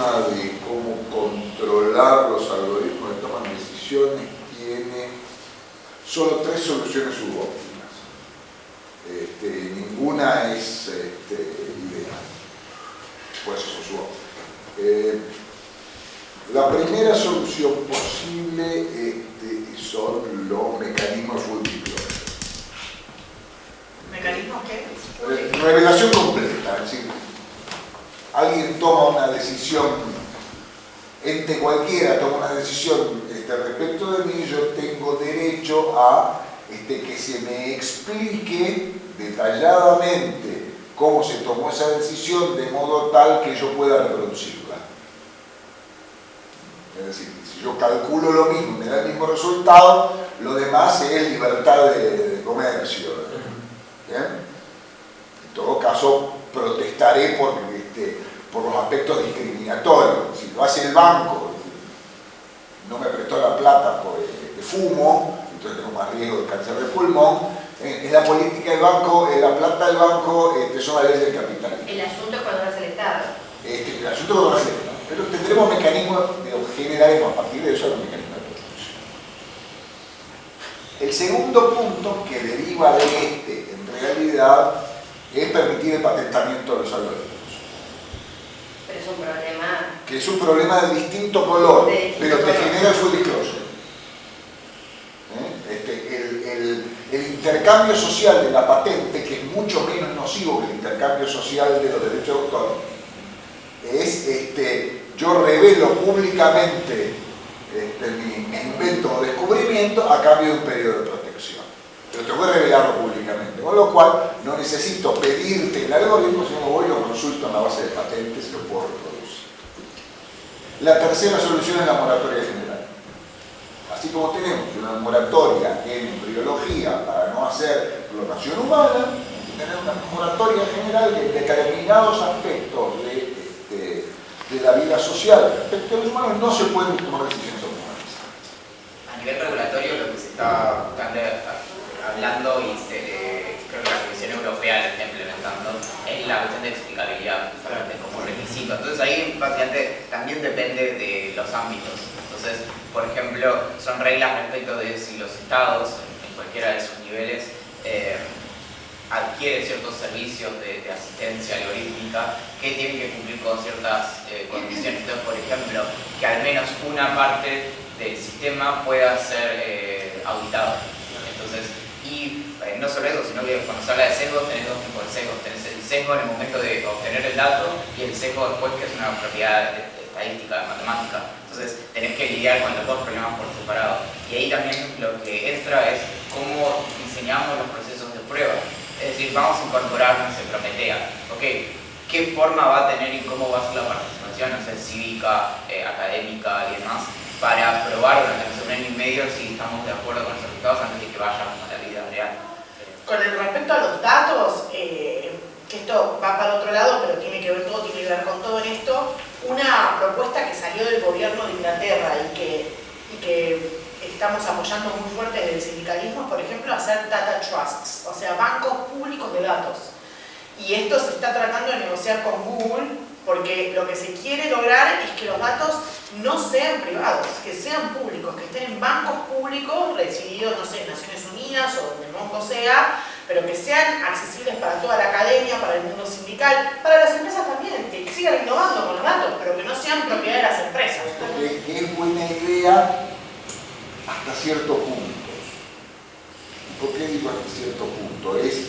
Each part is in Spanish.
de cómo controlar los algoritmos de toma de decisiones tiene solo tres soluciones subóptimas. Este, ninguna es este, ideal. Por eso son subóptimas. Eh, la primera solución posible este, son los mecanismos de ¿Mecanismos qué? Revelación completa, es decir, alguien toma una decisión, entre cualquiera toma una decisión este, respecto de mí, yo tengo derecho a este, que se me explique detalladamente cómo se tomó esa decisión de modo tal que yo pueda reproducirla. Es decir, si yo calculo lo mismo me da el mismo resultado, lo demás es libertad de, comercio. En todo caso, protestaré por este, por los aspectos discriminatorios. Si lo hace el banco, no me prestó la plata por el fumo, entonces tengo más riesgo de cáncer de pulmón. Eh, es la política del banco, eh, la plata del banco este, son las leyes del capital. El asunto es cuando lo hace el Estado. Este, el asunto es cuando lo hace el Estado. Pero tendremos mecanismos, generaremos a partir de eso los mecanismos de protección. El segundo punto que deriva de este, en realidad, es permitir el patentamiento de los algoritmos. Un problema... Que es un problema de distinto color, pero te genera el full disclosure. ¿Eh? Este, el, intercambio social de la patente, que es mucho menos nocivo que el intercambio social de los derechos de autor, es este, yo revelo públicamente este, mi, invento o descubrimiento a cambio de un periodo de protección. Pero tengo que revelarlo públicamente, con lo cual no necesito pedirte el algoritmo, sino voy y lo consulto en la base de patentes y lo puedo reproducir. La tercera solución es la moratoria general. Así como tenemos una moratoria en embriología para no hacer explotación humana, tener una moratoria general en determinados aspectos de, de, la vida social respecto a los humanos no se pueden tomar decisiones humanas. A nivel regulatorio lo que se está hablando y Lo está implementando es la cuestión de explicabilidad como requisito. Entonces ahí básicamente también depende de los ámbitos. Entonces, por ejemplo, son reglas respecto de si los estados, en cualquiera de sus niveles, eh, adquieren ciertos servicios de, asistencia algorítmica que tienen que cumplir con ciertas eh, condiciones. Entonces, por ejemplo, que al menos una parte del sistema pueda ser eh, auditado. Eh, no solo eso, sino que cuando se habla de sesgos, tenés dos tipos de sesgos. Tenés el sesgo en el momento de obtener el dato y el sesgo después, que es una propiedad estadística, matemática. Entonces, tenés que lidiar con los dos problemas por separado. Y ahí también lo que entra es cómo diseñamos los procesos de prueba. Es decir, vamos a incorporarnos en Prometea. Ok, ¿qué forma va a tener y cómo va a ser la participación, no sé, cívica, eh, académica y demás, para probar durante un año y medio si estamos de acuerdo con los resultados antes de que vayamos con el respecto a los datos, eh, que esto va para otro lado, pero tiene que ver todo, tiene que ver con todo en esto, una propuesta que salió del gobierno de Inglaterra y que, estamos apoyando muy fuerte desde el sindicalismo, por ejemplo, hacer data trusts, o sea, bancos públicos de datos. Y esto se está tratando de negociar con Google porque lo que se quiere lograr es que los datos no sean privados, que sean públicos, que estén en bancos públicos recibidos, no sé, en Naciones Unidas o donde mongo sea, pero que sean accesibles para toda la academia, para el mundo sindical, para las empresas también, que sigan innovando con los datos, pero que no sean propiedad de las empresas. Es buena idea hasta cierto punto. ¿Por qué digo hasta cierto punto? Es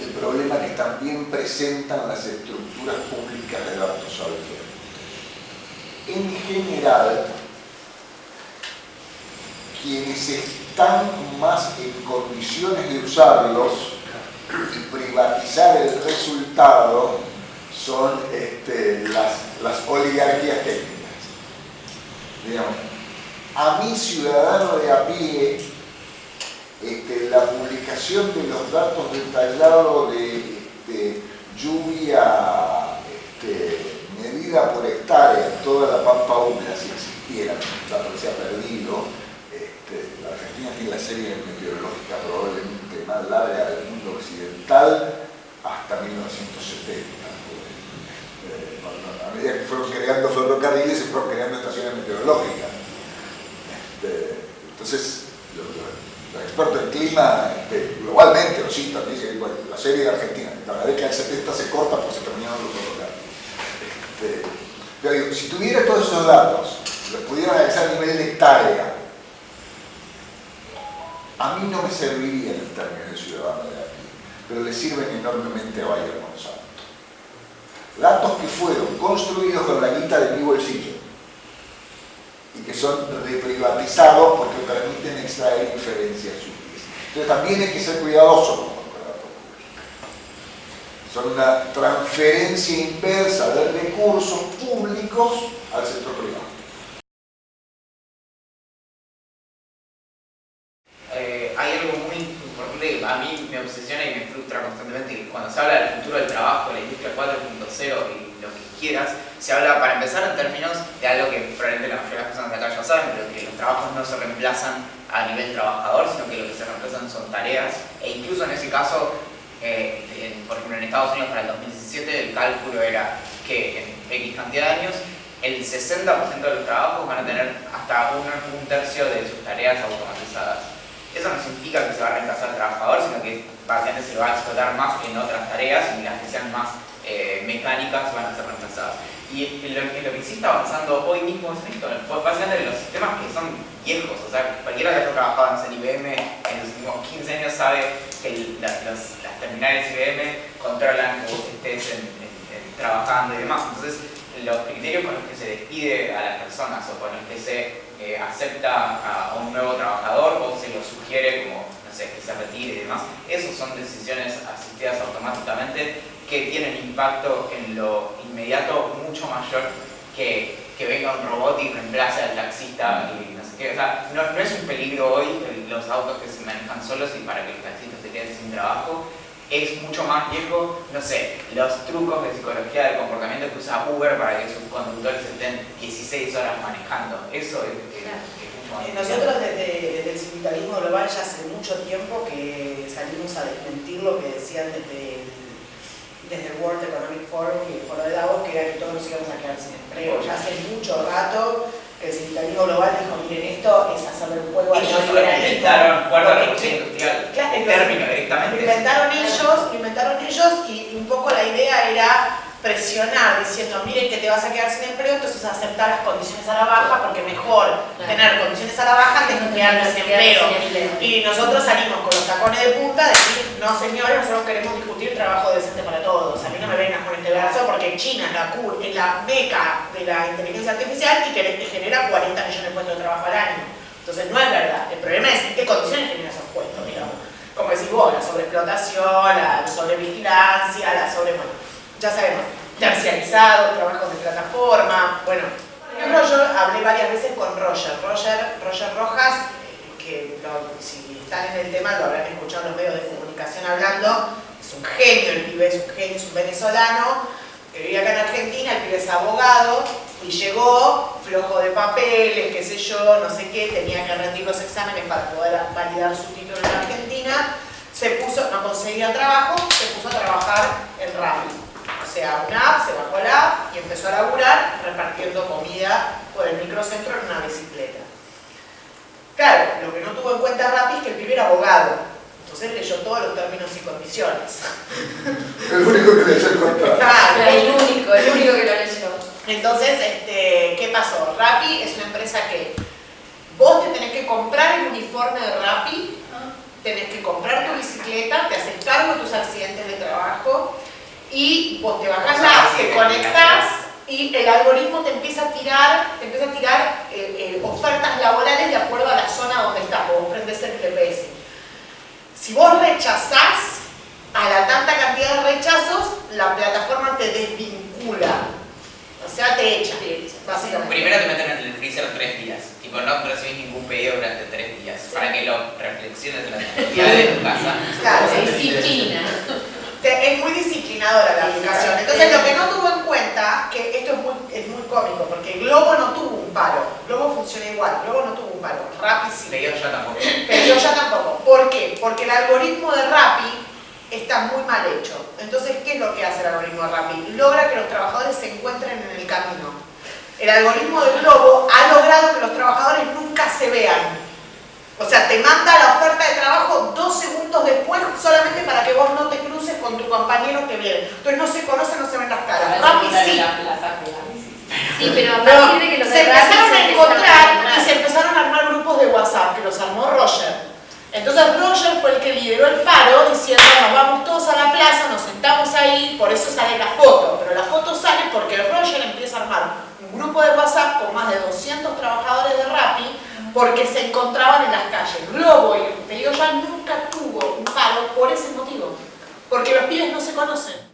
el problema que también presentan las estructuras públicas de datos abiertos. En general, quienes están más en condiciones de usarlos y privatizar el resultado son este, las, oligarquías técnicas. a mi ciudadano de a pie este, la publicación de los datos detallados de, lluvia este, medida por hectárea en toda la pampa húmeda, si existiera, dato se ha perdido, la Argentina tiene la serie meteorológica probablemente más larga del mundo occidental hasta 1970. Eh, a medida que fueron creando ferrocarriles, se fueron creando estaciones meteorológicas. Este, entonces, los, expertos en clima este, globalmente lo citan, dicen que la serie de Argentina, la década del 70 se corta porque se terminaron los ferrocarriles. Este, digo, si tuviera todos esos datos, los pudiera analizar a nivel de a mí no me serviría en términos de ciudadano de aquí, pero le sirven enormemente a Bayer Monsanto. Datos que fueron construidos con la guita de mi bolsillo y que son reprivatizados porque permiten extraer inferencias útiles. Entonces también hay que ser cuidadoso con los datos públicos. Son una transferencia inversa de recursos públicos al sector privado. obsesiona y me frustra constantemente que cuando se habla del futuro del trabajo, la industria 4.0 y se habla para empezar en términos de algo que probablemente la mayoría de las personas acá ya saben, pero que los trabajos no se reemplazan a nivel trabajador, sino que lo que se reemplazan son tareas, e incluso en ese caso, eh, por ejemplo en Estados Unidos para el 2017 el cálculo era que en X cantidad de años el 60% de los trabajos van a tener hasta un tercio de sus tareas automatizadas. Eso no significa que se va a reemplazar al trabajador, sino que básicamente se va a explotar más en otras tareas y las que sean más eh, mecánicas van a ser reemplazadas. Y lo, lo, que sí está avanzando hoy mismo es esto, básicamente los sistemas que son viejos, o sea, cualquiera que haya trabajado en IBM en los últimos 15 años sabe que las, terminales IBM controlan que vos estés trabajando y demás. Entonces, los criterios con los que se despide a las personas o con los que se eh, acepta a un nuevo trabajador o se lo sugiere como, no sé, que se retire y demás. Esas son decisiones asistidas automáticamente que tienen impacto en lo inmediato mucho mayor que, que venga un robot y reemplace al taxista y no sé qué. O sea, no, no es un peligro hoy los autos que se manejan solos y para que el taxista se quede sin trabajo, es mucho más viejo, no sé, los trucos de psicología del comportamiento que usa Uber para que sus conductores estén 16 horas manejando. Eso es, mucho más eh, Nosotros desde, el sindicalismo global ya hace mucho tiempo que salimos a desmentir lo que decían desde el, desde el World Economic Forum y el Foro de Davos, que era que todos nos íbamos a quedar sin empleo. Ya hace mucho rato el sindicalismo global dijo, miren, esto es hacerle un juego a ellos inventaron acuerdo a la industrial, el término directamente. inventaron ellos, inventaron ellos y un poco la idea era presionar diciendo, miren que te vas a quedar sin empleo, entonces aceptar las condiciones a la baja porque mejor tener condiciones a la baja que no quedar sin empleo. Y nosotros salimos con los tacones de punta de decir, no señores, nosotros queremos discutir trabajo decente para todos. A mí no me vengas con este brazo porque China es la, es la meca de la inteligencia artificial y que genera 40 millones de puestos de trabajo al año. Entonces no es verdad. El problema es en qué condiciones genera esos puestos, digamos. Como decís vos, la sobreexplotación, la sobrevigilancia, la sobre... Bueno, ya sabemos, terciarizado, trabajos de plataforma, bueno. Por ejemplo, yo hablé varias veces con Roger, Roger, Roger Rojas, que si están en el tema lo habrán escuchado en los medios de comunicación hablando, es un genio, el pibe es un genio, es un venezolano, que vive acá en Argentina, el pibe es abogado, y llegó flojo de papeles, qué sé yo, no sé qué, tenía que rendir los exámenes para poder validar su título en Argentina, se puso, no conseguía trabajo, se puso a trabajar en Rappi o sea, una app, se bajó la app y empezó a laburar repartiendo comida por el microcentro en una bicicleta. Claro, lo que no tuvo en cuenta Rappi es que el pibe era abogado, entonces leyó todos los términos y condiciones. El único que leyó el Claro, el único, el único que lo leyó. Entonces, este, ¿qué pasó? Rappi es una empresa que vos te tenés que comprar el uniforme de Rappi, tenés que comprar tu bicicleta, te haces cargo de tus accidentes de trabajo, y vos te bajás la app, te conectás y el algoritmo te empieza a tirar, te empieza a tirar eh, eh, ofertas laborales de acuerdo a la zona donde estás, vos prendés el GPS. Si vos rechazás a la tanta cantidad de rechazos, la plataforma te desvincula. O sea, te echa, básicamente. Primero te meten en el freezer tres días. Tipo, no recibís ningún pedido durante tres días. Para que lo reflexiones en la de tu casa. Claro, disciplina es muy disciplinadora la aplicación. Entonces lo que no tuvo en cuenta, que esto es muy, es muy cómico, porque Globo no tuvo un palo, Globo funciona igual, Globo no tuvo un palo, Rappi sí. Pero ya tampoco. Pero ya tampoco. ¿Por qué? Porque el algoritmo de Rappi está muy mal hecho. Entonces, ¿qué es lo que hace el algoritmo de Rappi? Logra que los trabajadores se encuentren en el camino. El algoritmo del globo ha logrado que los trabajadores nunca se vean. O sea, te manda la oferta de trabajo dos segundos después solamente para que vos no te cruces con tu viene. Entonces no se conocen, no se ven las caras. Rappi sí. Sí, pero a partir de que los se empezaron a encontrar y se empezaron a armar grupos de WhatsApp que los armó Roger. Entonces Roger fue el que lideró el paro diciendo nos vamos todos a la plaza, nos sentamos ahí, por eso sale la foto. Pero la foto sale porque Roger empieza a armar un grupo de WhatsApp con más de 200 trabajadores de Rappi porque se encontraban en las calles. Globo y Pedido ya nunca tuvo un paro por ese motivo. Porque los pibes no se conocen.